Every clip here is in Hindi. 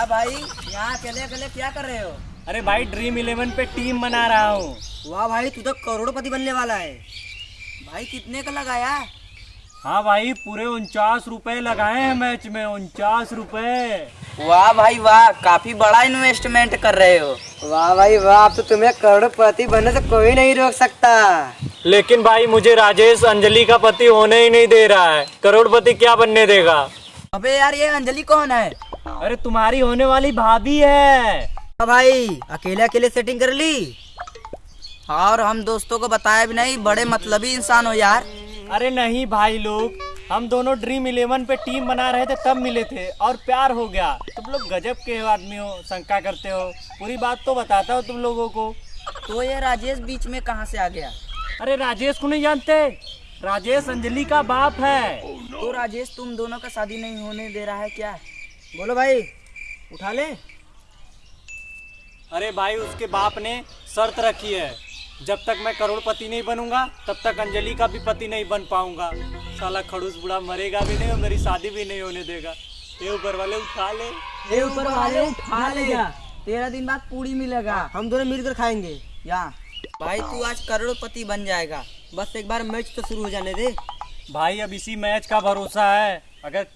कहाँ अकेले अकेले क्या कर रहे हो? अरे भाई ड्रीम इलेवन पे टीम बना रहा हूँ। वाह भाई तू तो करोड़पति बनने वाला है। भाई कितने का लगाया? हाँ भाई पूरे उनचास रुपए लगाए हैं मैच में उनचास रुपए। वाह भाई वाह काफ़ी बड़ा इन्वेस्टमेंट कर रहे हो। वाह भाई वाह अब तो तुम्हें करोड़पति बनने से कोई नहीं रोक सकता। लेकिन भाई मुझे राजेश अंजलि का पति होने ही नहीं दे रहा है। करोड़पति क्या बनने देगा? अबे यार ये अंजलि कौन है? अरे तुम्हारी होने वाली भाभी है। हाँ भाई अकेले अकेले सेटिंग कर ली। और हम दोस्तों को बताया भी नहीं बड़े मतलबी इंसान हो यार। अरे नहीं भाई लोग हम दोनों ड्रीम इलेवन पे टीम बना रहे थे तब मिले थे और प्यार हो गया। तुम लोग गजब के आदमी हो शंका करते हो। पूरी बात तो बताता हो तुम लोगों को। तो ये राजेश बीच में कहाँ से आ गया? अरे राजेश को नहीं जानते? राजेश अंजलि का बाप है। तो राजेश तुम दोनों का शादी नहीं होने दे रहा है क्या? बोलो भाई उठा ले। अरे भाई उसके बाप ने शर्त रखी है। जब तक मैं करोड़पति नहीं बनूँगा तब तक अंजलि का भी पति नहीं बन पाऊँगा। साला खड़ूस बुढ़ा मरेगा भी नहीं और मेरी शादी भी नहीं होने देगा। ये ऊपर वाले उठा ले। ये ऊपर वाले उठा ले। तेरह दिन बाद पूरी मिलेगा। हम दोनों मिलकर खाएँगे। यहाँ। भाई तू आज करोड़पति बन जाएगा। बस एक बार मैच तो शुरू हो जाने दे। भाई अब इसी मैच का भरोसा है। अगर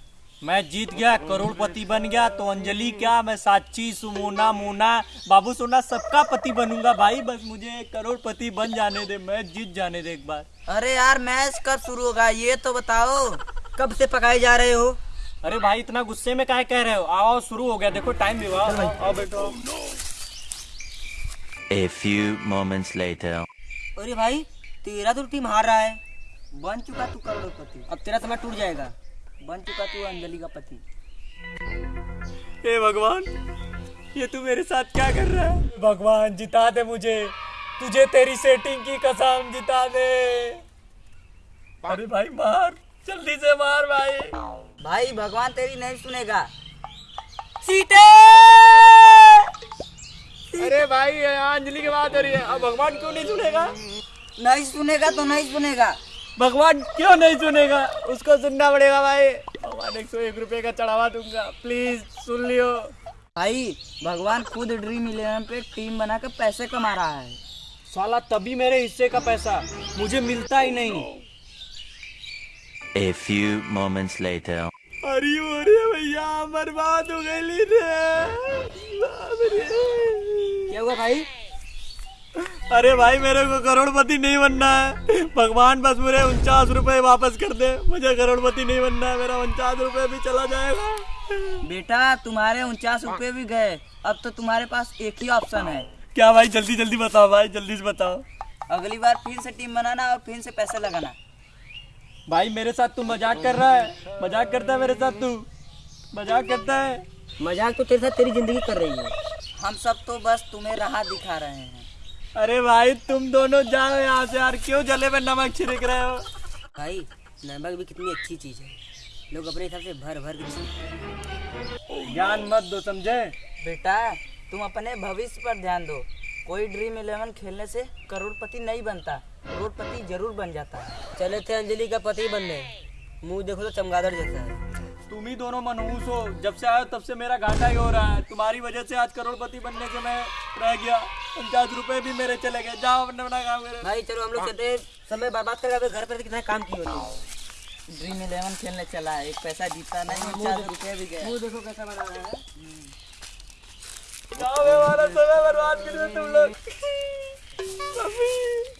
मैं जीत गया करोड़पति बन गया तो अंजलि क्या? मैं साची सुमोना मोना बाबू सोना सबका पति बनूँगा भाई। बस मुझे करोड़पति बन जाने दे मैच जीत जाने दे एक बार। अरे यार मैच कब शुरू होगा? ये तो बताओ कब से पकाए जा रहे हो? अरे भाई इतना गुस्से में काहे कह रहे हो? आओ शुरू हो गया। देखो टाइम भी हुआ आओ आओ बेटो A few moments later. अरे भाई तेरा तो टीम हार रहा है। बन चुका तू करोड़पति। अब तेरा समय टूट जाएगा। बन चुका तू अंजलि का पति। हे भगवान ये तू मेरे साथ क्या कर रहा है? भगवान जिता दे मुझे। तुझे तेरी सेटिंग की कसम जिता दे। अरे भाई मार। जल्दी से मार भाई। भाई भगवान तेरी नहीं सुनेगा। सीते अरे भाई अंजलि की बात हो रही है। अब भगवान क्यों नहीं सुनेगा? नहीं सुनेगा तो नहीं सुनेगा। भगवान क्यों नहीं सुनेगा उसको सुनना पड़ेगा भाई। भगवान एक सौ एक रुपये का चढ़ावा दूँगा। प्लीज़ सुन लियो। भाई भगवान खुद ड्रीम इलेवन पे टीम बना के पैसे कमा रहा है। साला तभी मेरे हिस्से का पैसा। मुझे मिलता ही नहीं। A few moments later. अरे अरे भैया बर्बाद हो गई रे रे। क्या हुआ भाई? अरे भाई मेरे को करोड़पति नहीं बनना है। भगवान बस मुझे उनचास रुपए वापस कर दे। मुझे करोड़पति नहीं बनना है मेरा उनचास रुपए भी चला जाएगा। बेटा तुम्हारे उनचास रुपए भी गए। अब तो तुम्हारे पास एक ही ऑप्शन है। क्या भाई जल्दी जल्दी बताओ भाई जल्दी से बताओ। अगली बार फिर से टीम बनाना और फिर से पैसे लगाना। भाई मेरे साथ तू मज़ाक कर रहा है। मज़ाक करता है मेरे साथ तू। मज़ाक करता है। मज़ाक तो तेरे साथ तेरी ज़िंदगी कर रही है। हम सब तो बस तुम्हें राह दिखा रहे हैं। अरे भाई तुम दोनों जाओ यहाँ से यार। क्यों जले में नमक छिड़क रहे हो? भाई नमक भी कितनी अच्छी चीज़ है। लोग अपने हिसाब से भर भर के ज्ञान मत दो समझे? बेटा तुम अपने भविष्य पर ध्यान दो। कोई ड्रीम इलेवन खेलने से करोड़पति नहीं बनता करोड़पति ज़रूर बन जाता। है चले थे अंजलि का पति बनने। मुँह देखो तो चमगादड़ जैसा है। तुम ही दोनों मनहूस हो। जब से आया तब से मेरा घाटा ही हो रहा है। तुम्हारी वजह से आज करोड़पति बनने से मैं रह गया। उनचास रुपए भी मेरे चले गए। जाओ अपना अपना काम करे। भाई चलो हम लोग चलते हैं। समय बर्बाद कर अबे घर पर कितना काम की होती ड्रीम इलेवन खेलने चला है। एक पैसा जीता नहीं उनचास रुपये भी गए। देखो कैसा बना रहा है। जाओ हमारा समय बर्बाद कर तुम लोग।